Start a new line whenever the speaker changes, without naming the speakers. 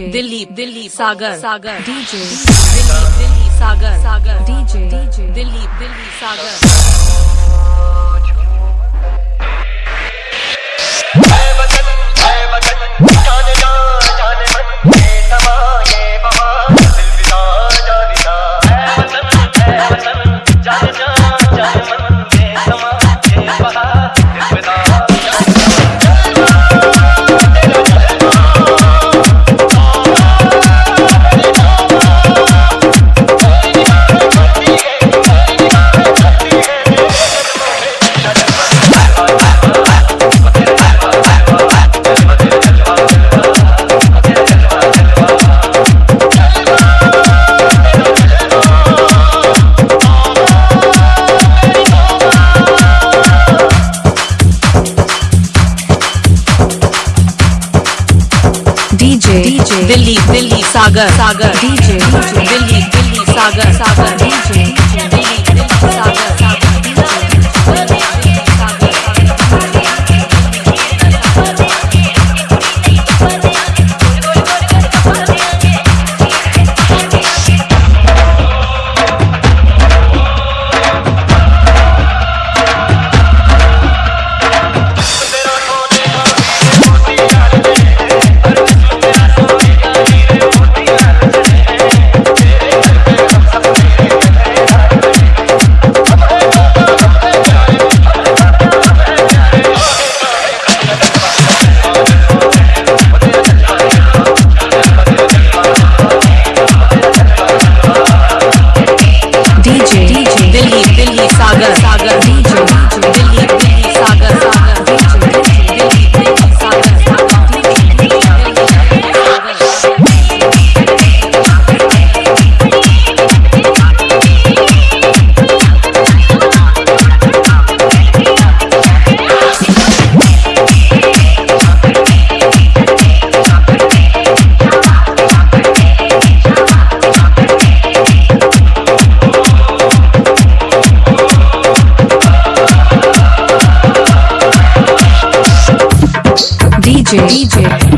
DJ
Delhi Delhi Sagar. Sagar.
DJ
Delhi Delhi Sagar Sagar.
DJ DJ
Delhi Delhi Sagar. Delhi Delhi Sagar Sagar
DJ
Delhi Delhi Sagar Sagar
DJ, DJ.